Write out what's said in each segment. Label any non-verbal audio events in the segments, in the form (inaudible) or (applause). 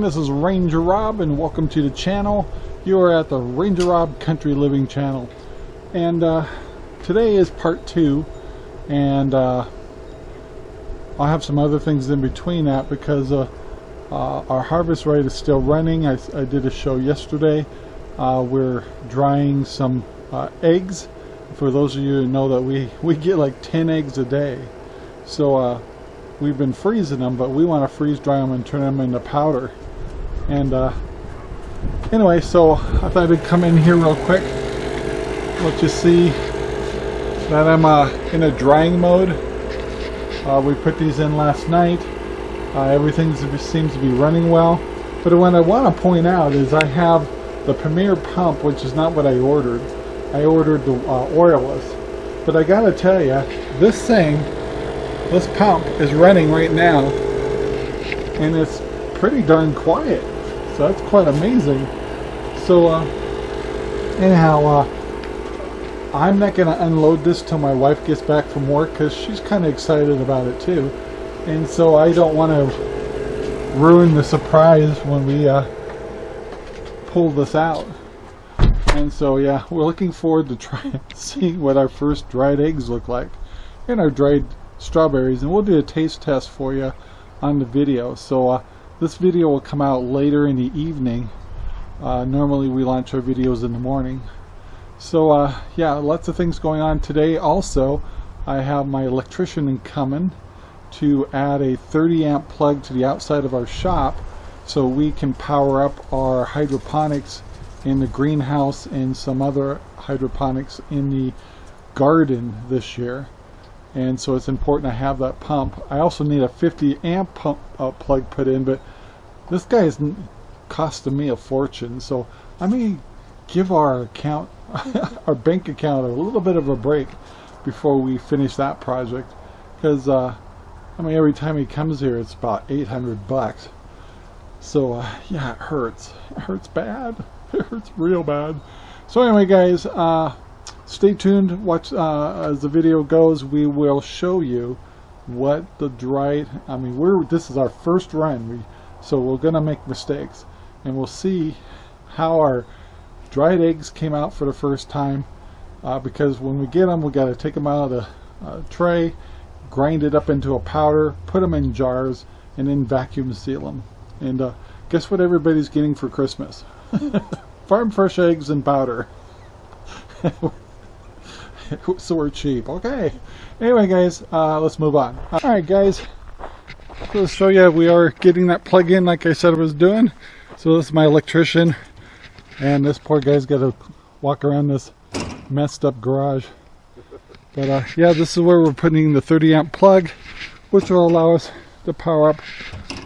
This is Ranger Rob and welcome to the channel. You are at the Ranger Rob Country Living channel. And uh, today is part two and uh, I'll have some other things in between that because uh, uh our Harvest Right is still running. I, I did a show yesterday. Uh, we're drying some uh, eggs. For those of you who know that we, we get like 10 eggs a day. So we've been freezing them, but we want to freeze dry them and turn them into powder. And uh, anyway, so I thought I'd come in here real quick, let you see that I'm uh, in a drying mode. Uh, we put these in last night. Uh, everything seems to be running well. But what I want to point out is I have the Premier pump, which is not what I ordered. I ordered the uh, oilless. But I gotta tell you, this thing this pump is running right now and it's pretty darn quiet so that's quite amazing. So uh, anyhow uh, I'm not gonna unload this till my wife gets back from work because she's kind of excited about it too. And so I don't want to ruin the surprise when we uh, pull this out. And so yeah we're looking forward to trying (laughs) seeing what our first dried eggs look like and our dried strawberries and we'll do a taste test for you on the video. So uh, this video will come out later in the evening. Uh, normally we launch our videos in the morning. So uh, yeah lots of things going on today. Also I have my electrician coming to add a 30 amp plug to the outside of our shop so we can power up our hydroponics in the greenhouse and some other hydroponics in the garden this year and so it's important to have that pump. I also need a 50 amp pump uh, plug put in, but this guy is costing me a fortune, so I may give our account, (laughs) our bank account, a little bit of a break before we finish that project, because uh, I mean every time he comes here, it's about 800 bucks. So uh, yeah, it hurts. It hurts bad. (laughs) It hurts real bad. So anyway, guys. Stay tuned. Watch uh, as the video goes we will show you what the dried I mean we're this is our first run. We so we're gonna make mistakes. And we'll see how our dried eggs came out for the first time uh, because when we get them we got to take them out of the uh, tray grind it up into a powder put them in jars and then vacuum seal them and uh, guess what everybody's getting for Christmas? (laughs) Farm fresh eggs and powder (laughs) (laughs) so we're cheap. Okay. Anyway, guys, uh, let's move on. All right, guys. So show you we are getting that plug in like I said I was doing. So this is my electrician. And this poor guy's got to walk around this messed up garage. But uh, yeah, this is where we're putting the 30 amp plug, which will allow us to power up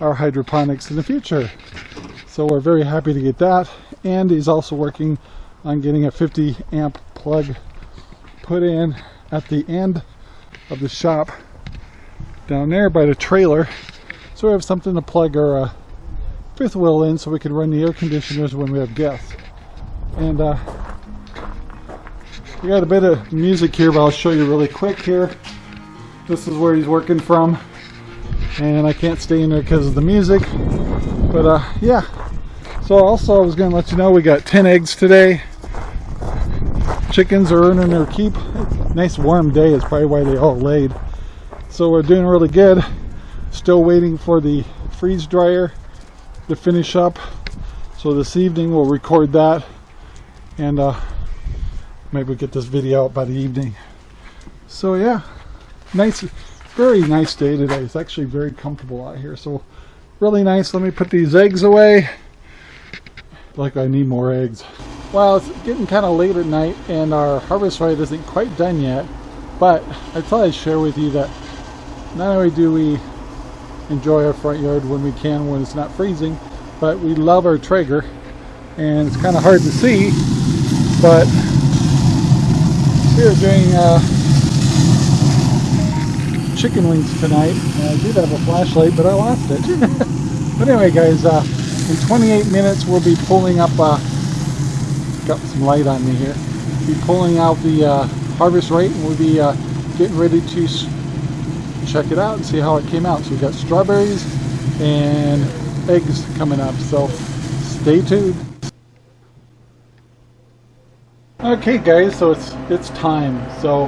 our hydroponics in the future. So we're very happy to get that. And he's also working on getting a 50 amp plug put in at the end of the shop down there by the trailer. So we have something to plug our uh, fifth wheel in so we can run the air conditioners when we have guests. And uh, we got a bit of music here but I'll show you really quick here. This is where he's working from. And I can't stay in there because of the music. But uh, yeah. So also I was going to let you know we got 10 eggs today chickens are earning their keep. Nice warm day is probably why they all laid. So we're doing really good. Still waiting for the freeze dryer to finish up. So this evening we'll record that and uh, maybe get this video out by the evening. So yeah, nice, very nice day today. It's actually very comfortable out here. So really nice. Let me put these eggs away. Like I need more eggs. Well, it's getting kind of late at night and our Harvest Right isn't quite done yet, but I thought I'd share with you that not only do we enjoy our front yard when we can when it's not freezing, but we love our Traeger and it's kind of hard to see, but we're doing uh, chicken wings tonight. And I did have a flashlight, but I lost it. (laughs) but anyway, guys, uh, in 28 minutes we'll be pulling up uh, got some light on me here. Be pulling out the uh, Harvest Right and we'll be uh, getting ready to check it out and see how it came out. So we've got strawberries and eggs coming up, so stay tuned. Okay guys, so it's it's time. So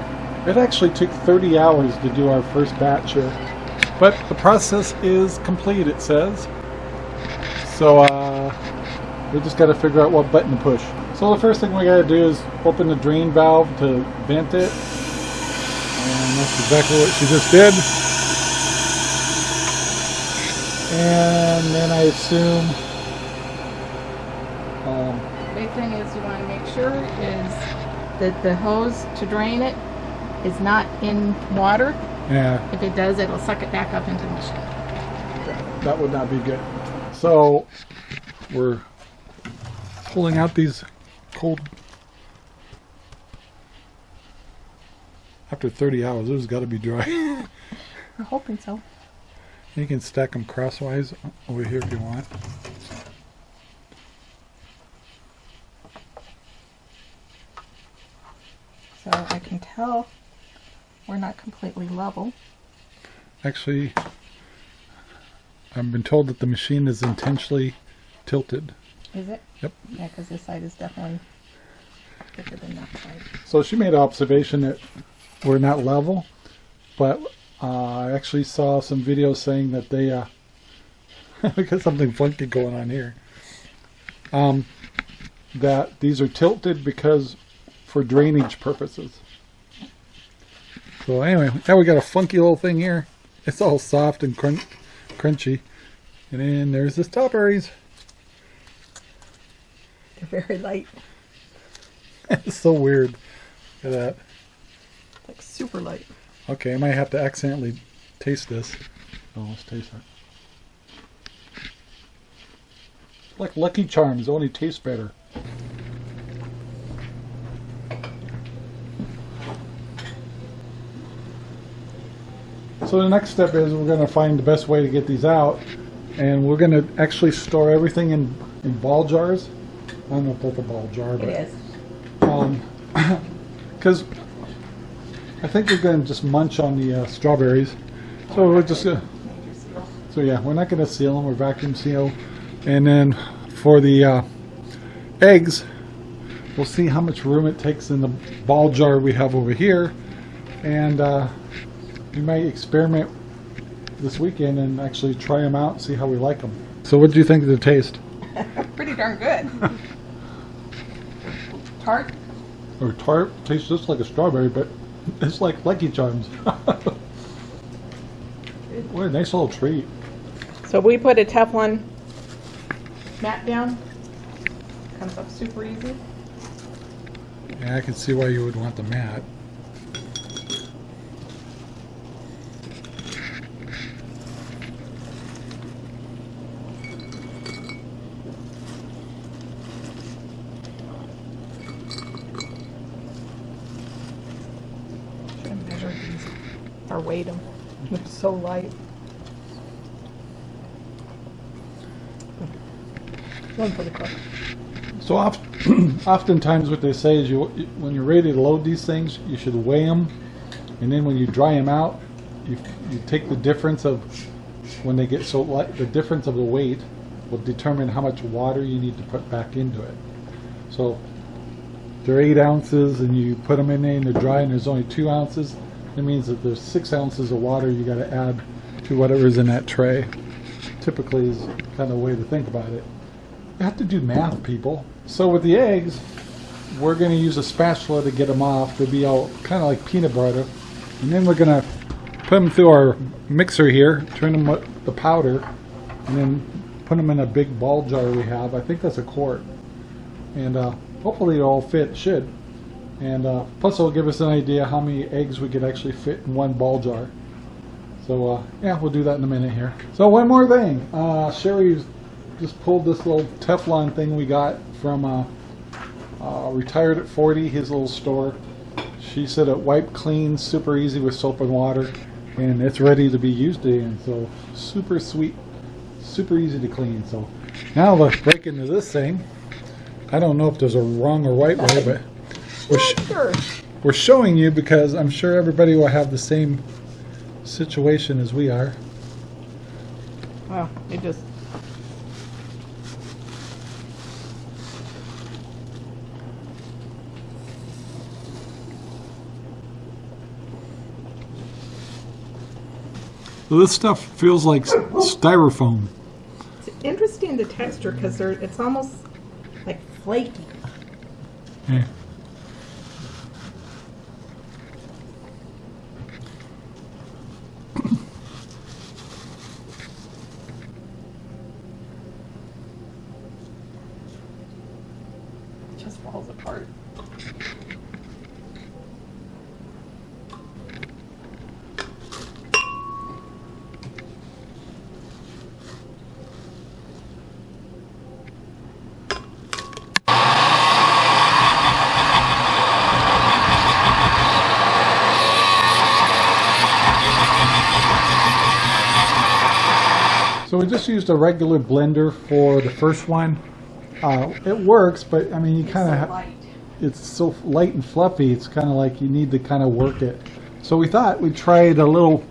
it actually took 30 hours to do our first batch here. But the process is complete, it says. So uh, we just got to figure out what button to push. So the first thing we got to do is open the drain valve to vent it. And that's exactly what she just did. And then I assume um, Big thing is you want to make sure is that the hose to drain it is not in water. yeah, If it does, it'll suck it back up into the machine. that would not be good. So we're pulling out these cold. After 30 hours, it's got to be dry. (laughs) I'm hoping so. you can stack them crosswise over here if you want. So I can tell we're not completely level. Actually, I've been told that the machine is intentionally tilted. Is it? Yep. Yeah, because this side is definitely thicker than that side. So she made an observation that we're not level, but uh, I actually saw some videos saying that they uh, (laughs) we got something funky going on here. Um, that these are tilted because for drainage purposes. So anyway, now we got a funky little thing here. It's all soft and crun- crunchy, and then there's the strawberries. They're very light, it's (laughs) so weird. Look at that. like super light. Okay, I might have to accidentally taste this. Oh, let's taste it. Like Lucky Charms, only tastes better. So the next step is we're going to find the best way to get these out, and we're going to actually store everything in, in ball jars. I don't know if that's a ball jar, but It is. um, (coughs) because I think we're going to just munch on the uh, strawberries. So we're just gonna, so yeah, we're not going to seal them. We're vacuum seal, and then for the uh, eggs, we'll see how much room it takes in the ball jar we have over here, and uh, we might experiment this weekend and actually try them out and see how we like them. So what do you think of the taste? (laughs) Pretty darn good. (laughs) Tart. Or tart tastes just like a strawberry, but it's like Lucky Charms. (laughs) what a nice little treat. So we put a Teflon mat down. Comes up super easy. Yeah, I can see why you would want the mat. Should have measured these or weighed them. (laughs) They're so light. One for the cook. So oft, (clears throat) oftentimes what they say is you when you're ready to load these things, you should weigh them, and then when you dry them out, you, you take the difference of when they get so light, the difference of the weight will determine how much water you need to put back into it. So they're eight ounces, and you put them in there and they're dry, and there's only two ounces. That means that there's six ounces of water you got to add to whatever's in that tray. Typically, is kind of the way to think about it. You have to do math, people. So with the eggs, we're going to use a spatula to get them off. They'll be all kind of like peanut butter. And then we're going to put them through our mixer here, turn them with the powder, and then put them in a big ball jar we have. I think that's a quart. And uh, hopefully it'll all fit, should. And uh, plus it'll give us an idea how many eggs we could actually fit in one ball jar. So uh, yeah, we'll do that in a minute here. So one more thing. Uh, Sherry's just pulled this little Teflon thing we got from uh, uh, Retired at 40, his little store. She said it wiped clean, super easy with soap and water, and it's ready to be used again. So super sweet, super easy to clean. So now let's break into this thing. I don't know if there's a wrong or right way, but we're, sh we're showing you because I'm sure everybody will have the same situation as we are. Well, it just... This stuff feels like styrofoam. It's interesting the texture because it's almost like flaky. Yeah. So we just used a regular blender for the first one. Uh, it works, but I mean, you kind of so it's so light and fluffy. It's kind of like you need to kind of work it. So we thought we'd try a little,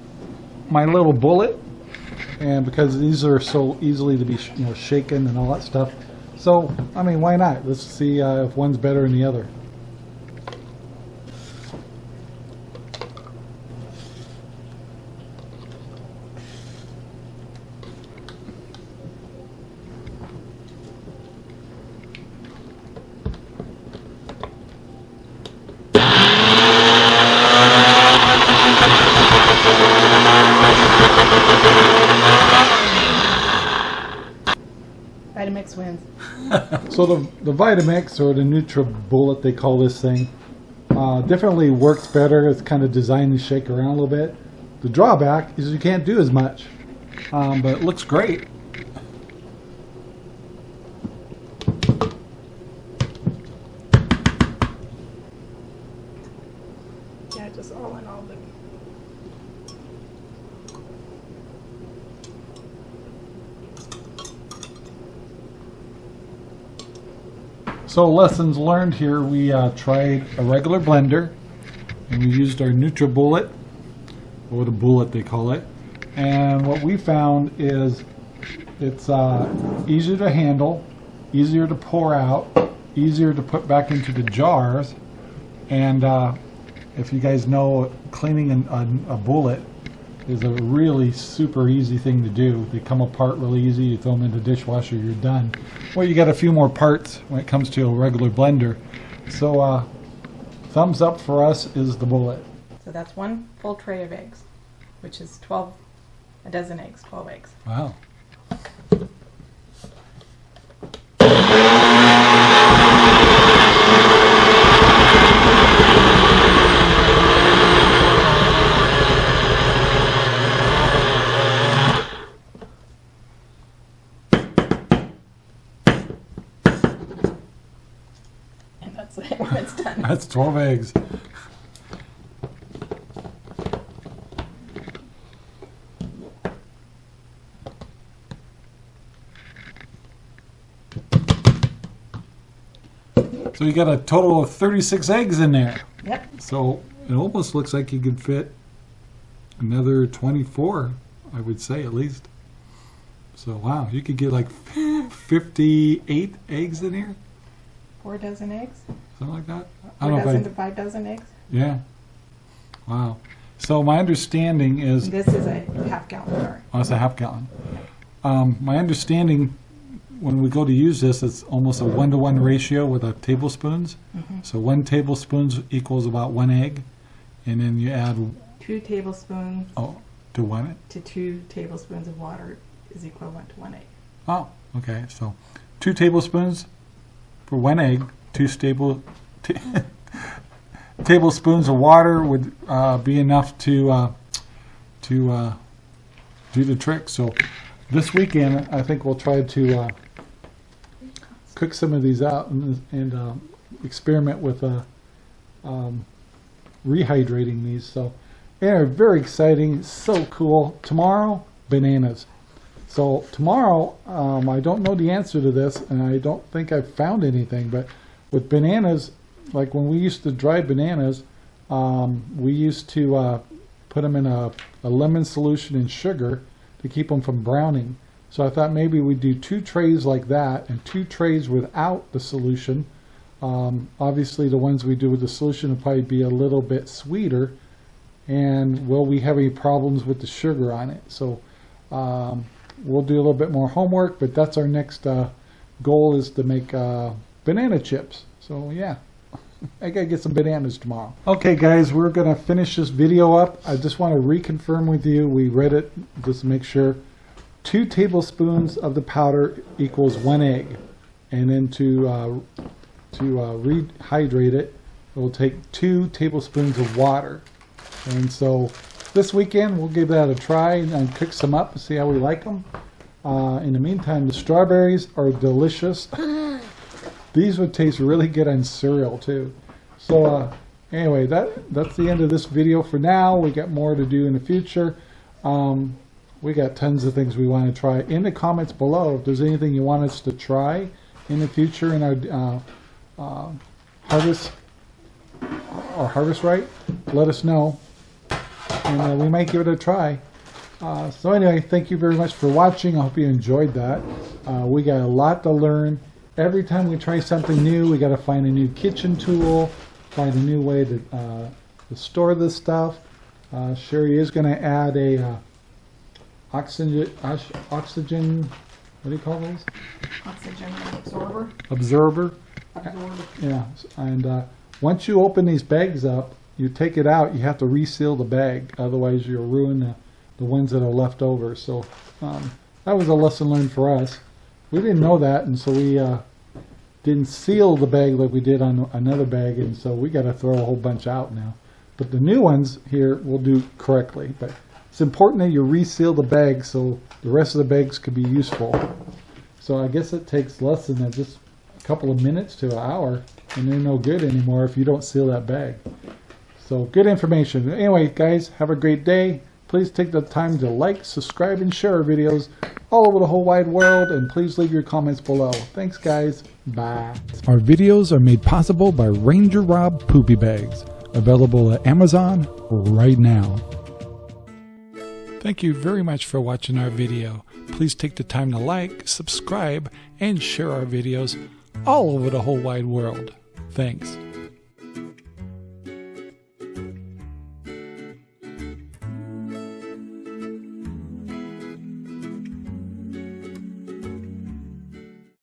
my little bullet, and because these are so easily to be sh- you know shaken and all that stuff. So I mean, why not? Let's see uh, if one's better than the other. So the the Vitamix or the NutriBullet, they call this thing, uh, definitely works better. It's kind of designed to shake around a little bit. The drawback is you can't do as much, um, but it looks great. Yeah, just all in all, the So lessons learned here, we uh, tried a regular blender, and we used our NutriBullet, or the bullet they call it. And what we found is it's uh, easier to handle, easier to pour out, easier to put back into the jars. And uh, if you guys know, cleaning an, a, a bullet is a really super easy thing to do. They come apart really easy. You throw them in the dishwasher, you're done. Well, you got a few more parts when it comes to a regular blender. So, uh, thumbs up for us is the bullet. So that's one full tray of eggs, which is 12, a dozen eggs, 12 eggs. Wow. And that's it when it's done. That's 12 eggs. So you got a total of 36 eggs in there. Yep. So it almost looks like you could fit another 24, I would say at least. So wow, you could get like 58 eggs in here, Four dozen eggs. something like that. I Four don't dozen to five dozen eggs. Yeah. Wow. So my understanding is this is a half gallon jar. Oh, it's a half gallon. Um, my understanding, when we go to use this, it's almost a one-to-one ratio with the tablespoons. So one tablespoons equals about one egg, and then you add Two tablespoons oh to one. to two tablespoons of water is equivalent to one egg. Oh, okay. So two tablespoons for one egg. Two stable ta- (laughs) tablespoons of water would uh, be enough to uh, to uh, do the trick. So this weekend, I think we'll try to uh, cook some of these out and, and um, experiment with uh, um, rehydrating these. So they're very exciting, so cool. Tomorrow, bananas. So tomorrow, um, I don't know the answer to this, and I don't think I've found anything. But with bananas, like when we used to dry bananas, um, we used to uh, put them in a, a lemon solution and sugar to keep them from browning. So I thought maybe we'd do two trays like that and two trays without the solution. Um, obviously, the ones we do with the solution will probably be a little bit sweeter, and will we have any problems with the sugar on it. So um, we'll do a little bit more homework, but that's our next uh, goal is to make uh, banana chips. So yeah. (laughs) I gotta get some bananas tomorrow. Okay guys, we're gonna finish this video up. I just want to reconfirm with you, we read it just to make sure. Two tablespoons of the powder equals one egg. And then to, uh, to uh, rehydrate it, it will take two tablespoons of water. And so this weekend we'll give that a try and cook some up and see how we like them. Uh, in the meantime, the strawberries are delicious. (laughs) These would taste really good on cereal too. So uh, anyway, that that's the end of this video for now. We got more to do in the future. Um, we got tons of things we want to try. In the comments below, if there's anything you want us to try in the future in our uh, uh, harvest or harvest right, let us know, and uh, we might give it a try. Uh, so anyway, thank you very much for watching. I hope you enjoyed that. Uh, we got a lot to learn every time we try something new, we got to find a new kitchen tool, find a new way to, uh, to store this stuff. Uh, Sherry is going to add a uh, oxygen, oxygen, what do you call those? Oxygen absorber. Absorber. Absorber. Yeah, and uh, once you open these bags up, you take it out, you have to reseal the bag, otherwise you'll ruin the, the ones that are left over. So um, that was a lesson learned for us. We didn't know that, and so we uh, didn't seal the bag like we did on another bag, and so we got to throw a whole bunch out now. But the new ones here will do correctly. But it's important that you reseal the bag so the rest of the bags could be useful. So I guess it takes less than just a couple of minutes to an hour, and they're no good anymore if you don't seal that bag. So good information. Anyway, guys, have a great day. Please take the time to like, subscribe, and share our videos all over the whole wide world, and please leave your comments below. Thanks, guys. Bye. Our videos are made possible by Ranger Rob Poopy Bags, available at Amazon right now. Thank you very much for watching our video. Please take the time to like, subscribe, and share our videos all over the whole wide world. Thanks.